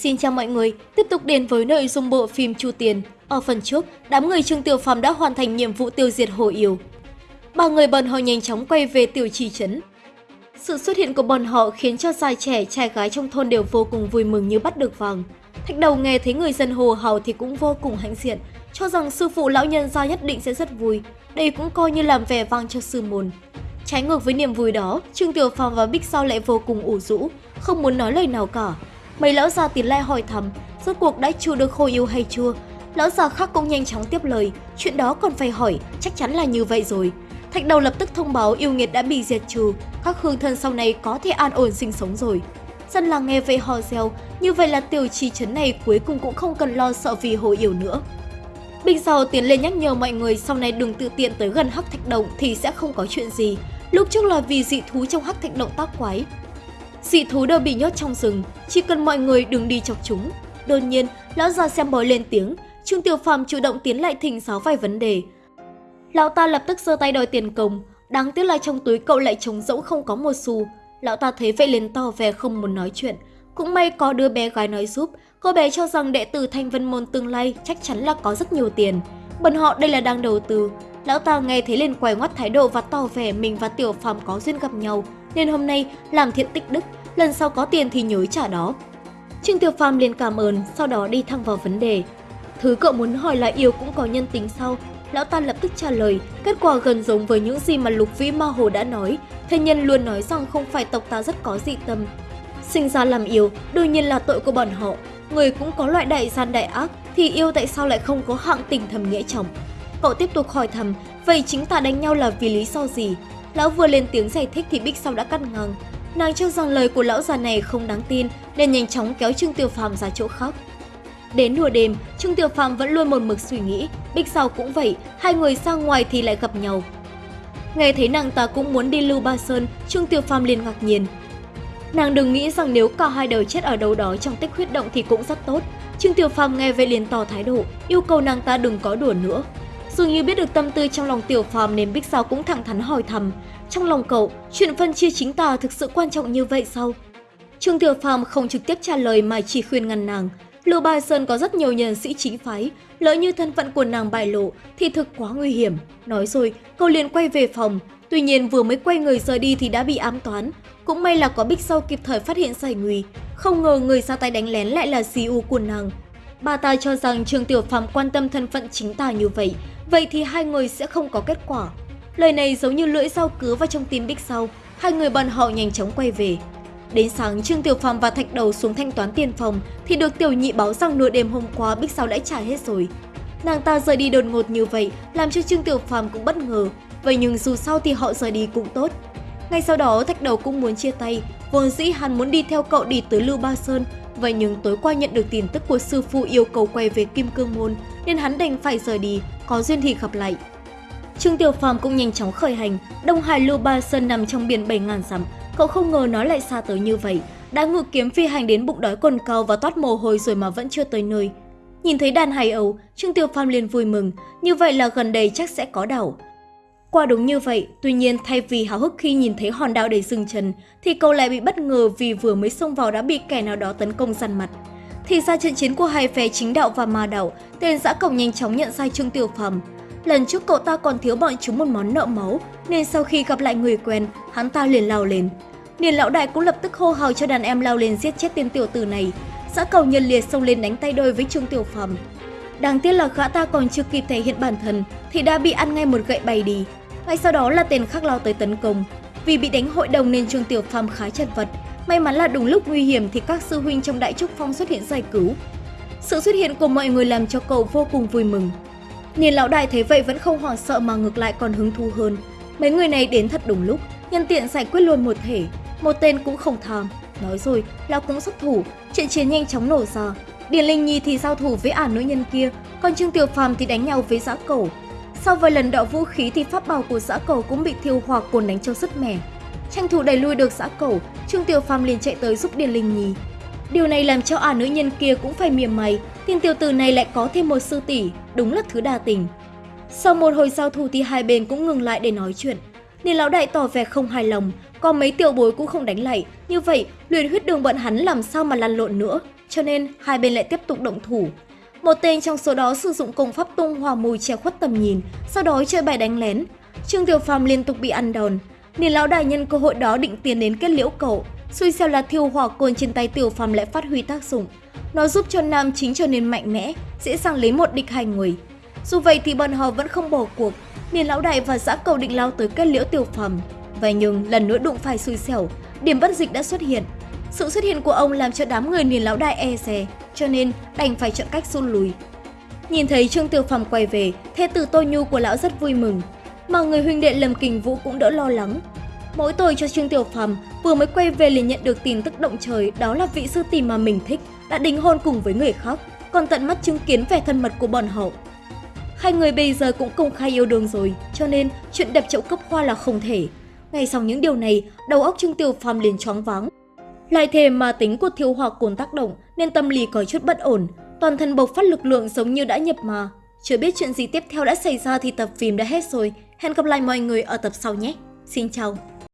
Xin chào mọi người, tiếp tục đến với nội dung bộ phim Chu Tiền. Ở phần trước, đám người Trương Tiểu Phàm đã hoàn thành nhiệm vụ tiêu diệt Hồ Yêu. Ba người bọn họ nhanh chóng quay về tiểu trì trấn. Sự xuất hiện của bọn họ khiến cho già trẻ, trai gái trong thôn đều vô cùng vui mừng như bắt được vàng. Thạch đầu nghe thấy người dân hồ hào thì cũng vô cùng hãnh diện, cho rằng sư phụ lão nhân gia nhất định sẽ rất vui. Đây cũng coi như làm vẻ vang cho sư môn. Trái ngược với niềm vui đó, Trương Tiểu Phàm và Bích Sao lại vô cùng ủ rũ, không muốn nói lời nào cả. Mấy lão già tiến lại hỏi thăm, rốt cuộc đã chu được khôi yêu hay chưa? Lão già khác cũng nhanh chóng tiếp lời, chuyện đó còn phải hỏi, chắc chắn là như vậy rồi. Thạch đầu lập tức thông báo yêu nghiệt đã bị diệt trừ, các hương thân sau này có thể an ổn sinh sống rồi. Dân làng nghe vậy hò reo, như vậy là tiểu trì trấn này cuối cùng cũng không cần lo sợ vì hồ yêu nữa. Bình Giàu tiến lên nhắc nhở mọi người sau này đừng tự tiện tới gần hắc thạch động thì sẽ không có chuyện gì. Lúc trước là vì dị thú trong hắc thạch động tác quái. Dị thú đều bị nhốt trong rừng, chỉ cần mọi người đừng đi chọc chúng. Đột nhiên, lão già xem bói lên tiếng, Trương Tiểu Phàm chủ động tiến lại thỉnh giáo vài vấn đề. Lão ta lập tức giơ tay đòi tiền công, đáng tiếc là trong túi cậu lại trống rỗng không có một xu. Lão ta thấy vậy liền to về không muốn nói chuyện. Cũng may có đứa bé gái nói giúp, cô bé cho rằng đệ tử Thanh Vân Môn tương lai chắc chắn là có rất nhiều tiền. Bọn họ đây là đang đầu tư. Lão ta nghe thấy liền quay ngoắt thái độ và tỏ vẻ mình và Tiểu Phàm có duyên gặp nhau, nên hôm nay làm thiện tích đức, lần sau có tiền thì nhớ trả đó. Trương Tiểu Phàm liền cảm ơn, sau đó đi thẳng vào vấn đề. Thứ cậu muốn hỏi là yêu cũng có nhân tính sao? Lão ta lập tức trả lời, kết quả gần giống với những gì mà Lục Vĩ Ma Hồ đã nói. Thế nhân luôn nói rằng không phải tộc ta rất có dị tâm. Sinh ra làm yêu, đương nhiên là tội của bọn họ. Người cũng có loại đại gian đại ác, thì yêu tại sao lại không có hạng tình thầm nghĩa chồng? Cậu tiếp tục hỏi thầm, vậy chính ta đánh nhau là vì lý do gì? Lão vừa lên tiếng giải thích thì Bích Sau đã cắt ngang. Nàng cho rằng lời của lão già này không đáng tin nên nhanh chóng kéo Trương Tiểu Phàm ra chỗ khác. Đến nửa đêm, Trương Tiểu Phàm vẫn luôn một mực suy nghĩ, Bích Sau cũng vậy, hai người ra ngoài thì lại gặp nhau. Nghe thấy nàng ta cũng muốn đi Lưu Ba Sơn, Trương Tiểu Phàm liền ngạc nhiên. Nàng đừng nghĩ rằng nếu cả hai đều chết ở đâu đó trong tích huyết động thì cũng rất tốt. Trương Tiểu Phàm nghe vậy liền tỏ thái độ, yêu cầu nàng ta đừng có đùa nữa. Dường như biết được tâm tư trong lòng Tiểu Phàm nên Bích Sao cũng thẳng thắn hỏi thầm, trong lòng cậu, chuyện phân chia chính tà thực sự quan trọng như vậy sao? Trương Tiểu Phàm không trực tiếp trả lời mà chỉ khuyên ngăn nàng. Lưu Ba Sơn có rất nhiều nhân sĩ chính phái, lỡ như thân phận của nàng bại lộ thì thực quá nguy hiểm. Nói rồi, cậu liền quay về phòng. Tuy nhiên vừa mới quay người rời đi thì đã bị ám toán. Cũng may là có Bích Sau kịp thời phát hiện giải nguy. Không ngờ người ra tay đánh lén lại là CU của nàng. Bà ta cho rằng Trương Tiểu Phàm quan tâm thân phận chính tà như vậy, vậy thì hai người sẽ không có kết quả. Lời này giống như lưỡi dao cứa vào trong tim Bích Sau, hai người bọn họ nhanh chóng quay về. Đến sáng, Trương Tiểu Phàm và Thạch Đầu xuống thanh toán tiền phòng thì được Tiểu Nhị báo rằng nửa đêm hôm qua Bích Sau đã trả hết rồi. Nàng ta rời đi đột ngột như vậy làm cho Trương Tiểu Phàm cũng bất ngờ, vậy nhưng dù sao thì họ rời đi cũng tốt. Ngay sau đó Thạch Đầu cũng muốn chia tay, vốn dĩ hắn muốn đi theo cậu đi tới Lưu Ba Sơn, vậy nhưng tối qua nhận được tin tức của sư phụ yêu cầu quay về Kim Cương Môn nên hắn đành phải rời đi, có duyên thì gặp lại. Trương Tiểu Phàm cũng nhanh chóng khởi hành, Đông Hải Lưu Ba Sơn nằm trong biển 7000 dặm, cậu không ngờ nó lại xa tới như vậy, đã ngự kiếm phi hành đến bụng đói cồn cao và toát mồ hôi rồi mà vẫn chưa tới nơi. Nhìn thấy đàn hải ấu, Trương Tiểu Phàm liền vui mừng, như vậy là gần đây chắc sẽ có đảo. Quả đúng như vậy, tuy nhiên thay vì háo hức khi nhìn thấy hòn đảo đầy rừng trần, thì cậu lại bị bất ngờ vì vừa mới xông vào đã bị kẻ nào đó tấn công săn mặt. Thì ra trận chiến của hai phe chính đạo và ma đạo, tên giã cổng nhanh chóng nhận sai Trương Tiểu Phàm. Lần trước cậu ta còn thiếu bọn chúng một món nợ máu, nên sau khi gặp lại người quen, hắn ta liền lao lên. Niền lão đại cũng lập tức hô hào cho đàn em lao lên giết chết tên tiểu tử này. Giã cầu nhân liệt xông lên đánh tay đôi với Trương Tiểu Phàm. Đáng tiếc là gã ta còn chưa kịp thể hiện bản thân thì đã bị ăn ngay một gậy bay đi. Ngay sau đó là tên khác lao tới tấn công. Vì bị đánh hội đồng nên Trương Tiểu Phàm khá chật vật. May mắn là đúng lúc nguy hiểm thì các sư huynh trong Đại Trúc Phong xuất hiện giải cứu. Sự xuất hiện của mọi người làm cho cậu vô cùng vui mừng. Niên lão đại thấy vậy vẫn không hoảng sợ mà ngược lại còn hứng thú hơn. Mấy người này đến thật đúng lúc, nhân tiện giải quyết luôn một thể, một tên cũng không tham. Nói rồi, lão cũng xuất thủ, trận chiến nhanh chóng nổ ra. Điền Linh Nhi thì giao thủ với ả nữ nhân kia, còn Trương Tiểu Phàm thì đánh nhau với giã Cầu. Sau vài lần đọ vũ khí thì pháp bảo của giã Cầu cũng bị thiêu hỏa cồn đánh cho sứt mẻ. Tranh thủ đẩy lui được giã Cầu, Trương Tiểu Phàm liền chạy tới giúp Điền Linh Nhi. Điều này làm cho ả nữ nhân kia cũng phải mỉa mày, tiền tiểu tử này lại có thêm một sư tỷ, đúng là thứ đa tình. Sau một hồi giao thủ thì hai bên cũng ngừng lại để nói chuyện. Nên lão đại tỏ vẻ không hài lòng, còn mấy tiểu bối cũng không đánh lại. Như vậy, luyện huyết đường bọn hắn làm sao mà lăn lộn nữa, cho nên hai bên lại tiếp tục động thủ. Một tên trong số đó sử dụng công pháp tung hòa mùi che khuất tầm nhìn, sau đó chơi bài đánh lén. Trương Tiểu Phàm liên tục bị ăn đòn. Niên lão đại nhân cơ hội đó định tiến đến kết liễu cậu, xui xẻo là thiêu hỏa côn trên tay Tiểu Phàm lại phát huy tác dụng. Nó giúp cho nam chính trở nên mạnh mẽ, dễ dàng lấy một địch hai người. Dù vậy thì bọn họ vẫn không bỏ cuộc, Niên lão đại và Giã cầu định lao tới kết liễu Tiểu Phàm. Vậy nhưng lần nữa đụng phải xui xẻo, điểm bất dịch đã xuất hiện. Sự xuất hiện của ông làm cho đám người niên lão đại e dè, cho nên đành phải chọn cách rút lui. Nhìn thấy Trương Tiểu Phàm quay về, thê tử Tô Nhu của lão rất vui mừng, mà người huynh đệ Lâm Kình Vũ cũng đỡ lo lắng. Mỗi tội cho Trương Tiểu Phàm vừa mới quay về liền nhận được tin tức động trời đó là vị sư tỷ mà mình thích đã đính hôn cùng với người khác, còn tận mắt chứng kiến vẻ thân mật của bọn họ. Hai người bây giờ cũng công khai yêu đương rồi, cho nên chuyện đập chậu cấp hoa là không thể. Ngay sau những điều này, đầu óc Trương Tiểu Phàm liền choáng váng. Lại thêm mà tính của thiêu hỏa cồn tác động nên tâm lý có chút bất ổn, toàn thân bộc phát lực lượng giống như đã nhập mà. Chưa biết chuyện gì tiếp theo đã xảy ra thì tập phim đã hết rồi. Hẹn gặp lại mọi người ở tập sau nhé. Xin chào!